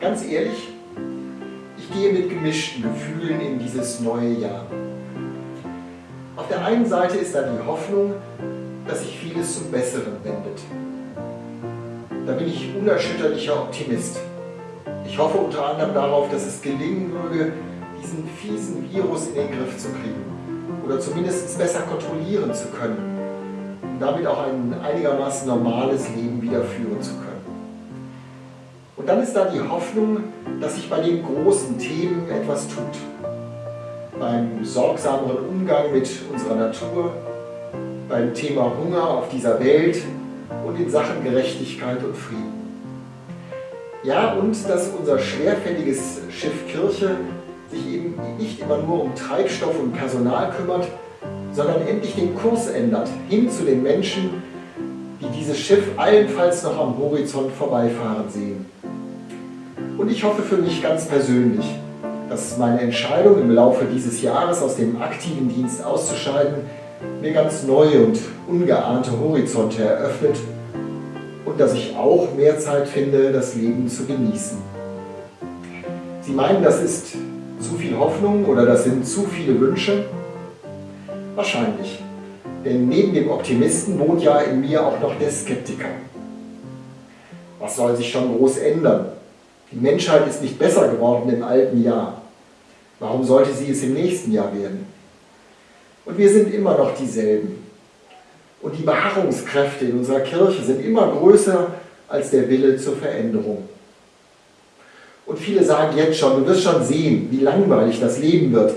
Ganz ehrlich, ich gehe mit gemischten Gefühlen in dieses neue Jahr. Auf der einen Seite ist da die Hoffnung, dass sich vieles zum Besseren wendet. Da bin ich unerschütterlicher Optimist. Ich hoffe unter anderem darauf, dass es gelingen würde, diesen fiesen Virus in den Griff zu kriegen oder zumindest besser kontrollieren zu können, um damit auch ein einigermaßen normales Leben wieder führen zu können. Und dann ist da die Hoffnung, dass sich bei den großen Themen etwas tut. Beim sorgsameren Umgang mit unserer Natur, beim Thema Hunger auf dieser Welt und in Sachen Gerechtigkeit und Frieden. Ja, und dass unser schwerfälliges Schiff Kirche sich eben nicht immer nur um Treibstoff und Personal kümmert, sondern endlich den Kurs ändert, hin zu den Menschen, die dieses Schiff allenfalls noch am Horizont vorbeifahren sehen. Und ich hoffe für mich ganz persönlich, dass meine Entscheidung im Laufe dieses Jahres aus dem aktiven Dienst auszuscheiden mir ganz neue und ungeahnte Horizonte eröffnet und dass ich auch mehr Zeit finde, das Leben zu genießen. Sie meinen, das ist zu viel Hoffnung oder das sind zu viele Wünsche? Wahrscheinlich. Denn neben dem Optimisten wohnt ja in mir auch noch der Skeptiker. Was soll sich schon groß ändern? Die Menschheit ist nicht besser geworden im alten Jahr. Warum sollte sie es im nächsten Jahr werden? Und wir sind immer noch dieselben. Und die Beharrungskräfte in unserer Kirche sind immer größer als der Wille zur Veränderung. Und viele sagen jetzt schon, du wirst schon sehen, wie langweilig das Leben wird,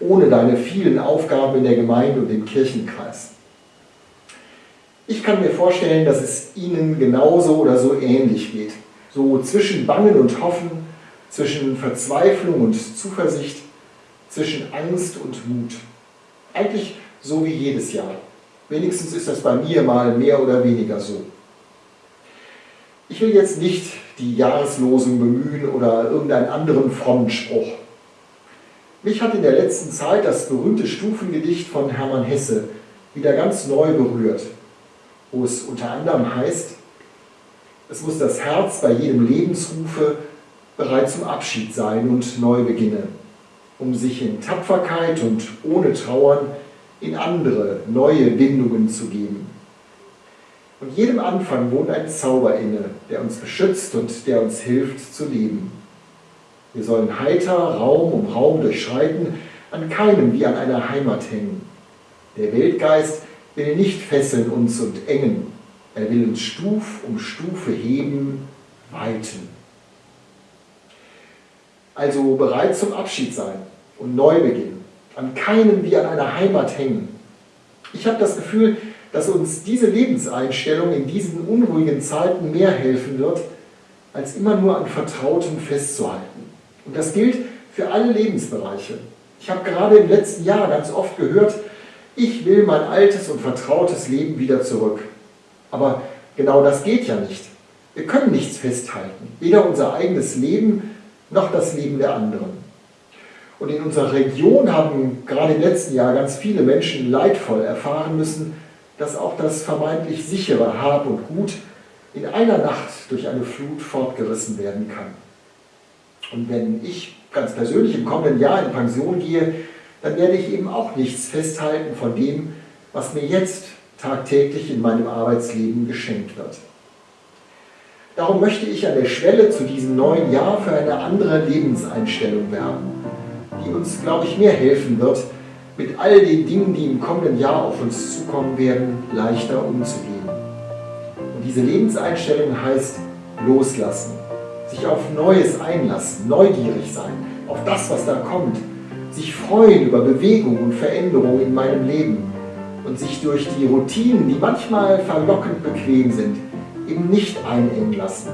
ohne deine vielen Aufgaben in der Gemeinde und im Kirchenkreis. Ich kann mir vorstellen, dass es Ihnen genauso oder so ähnlich geht. So zwischen Bangen und Hoffen, zwischen Verzweiflung und Zuversicht, zwischen Angst und Mut. Eigentlich so wie jedes Jahr. Wenigstens ist das bei mir mal mehr oder weniger so. Ich will jetzt nicht die Jahreslosung bemühen oder irgendeinen anderen frommen Spruch. Mich hat in der letzten Zeit das berühmte Stufengedicht von Hermann Hesse wieder ganz neu berührt, wo es unter anderem heißt, es muss das Herz bei jedem Lebensrufe bereit zum Abschied sein und neu beginnen, um sich in Tapferkeit und ohne Trauern in andere, neue Bindungen zu geben. Und jedem Anfang wohnt ein Zauber inne, der uns beschützt und der uns hilft zu leben. Wir sollen heiter Raum um Raum durchschreiten, an keinem wie an einer Heimat hängen. Der Weltgeist will nicht fesseln uns und engen, er will uns Stuf um Stufe heben, weiten. Also bereit zum Abschied sein und Neubeginn, an keinem wie an einer Heimat hängen. Ich habe das Gefühl, dass uns diese Lebenseinstellung in diesen unruhigen Zeiten mehr helfen wird, als immer nur an Vertrautem festzuhalten. Und das gilt für alle Lebensbereiche. Ich habe gerade im letzten Jahr ganz oft gehört, ich will mein altes und vertrautes Leben wieder zurück. Aber genau das geht ja nicht. Wir können nichts festhalten, weder unser eigenes Leben noch das Leben der anderen. Und in unserer Region haben gerade im letzten Jahr ganz viele Menschen leidvoll erfahren müssen, dass auch das vermeintlich sichere Hab und Gut in einer Nacht durch eine Flut fortgerissen werden kann. Und wenn ich ganz persönlich im kommenden Jahr in Pension gehe, dann werde ich eben auch nichts festhalten von dem, was mir jetzt tagtäglich in meinem Arbeitsleben geschenkt wird. Darum möchte ich an der Schwelle zu diesem neuen Jahr für eine andere Lebenseinstellung werben, die uns, glaube ich, mehr helfen wird, mit all den Dingen, die im kommenden Jahr auf uns zukommen werden, leichter umzugehen. Und diese Lebenseinstellung heißt loslassen, sich auf Neues einlassen, neugierig sein, auf das, was da kommt, sich freuen über Bewegung und Veränderung in meinem Leben und sich durch die Routinen, die manchmal verlockend bequem sind, eben nicht einengen lassen.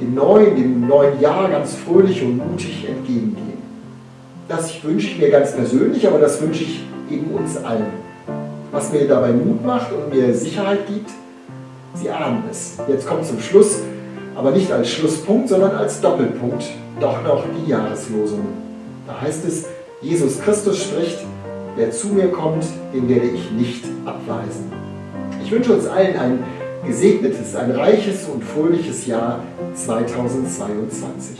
Dem neuen, dem neuen Jahr ganz fröhlich und mutig entgegengehen. Das wünsche ich mir ganz persönlich, aber das wünsche ich eben uns allen. Was mir dabei Mut macht und mir Sicherheit gibt, Sie ahnen es. Jetzt kommt zum Schluss, aber nicht als Schlusspunkt, sondern als Doppelpunkt, doch noch die Jahreslosung. Da heißt es, Jesus Christus spricht, wer zu mir kommt, den werde ich nicht abweisen. Ich wünsche uns allen ein gesegnetes, ein reiches und fröhliches Jahr 2022.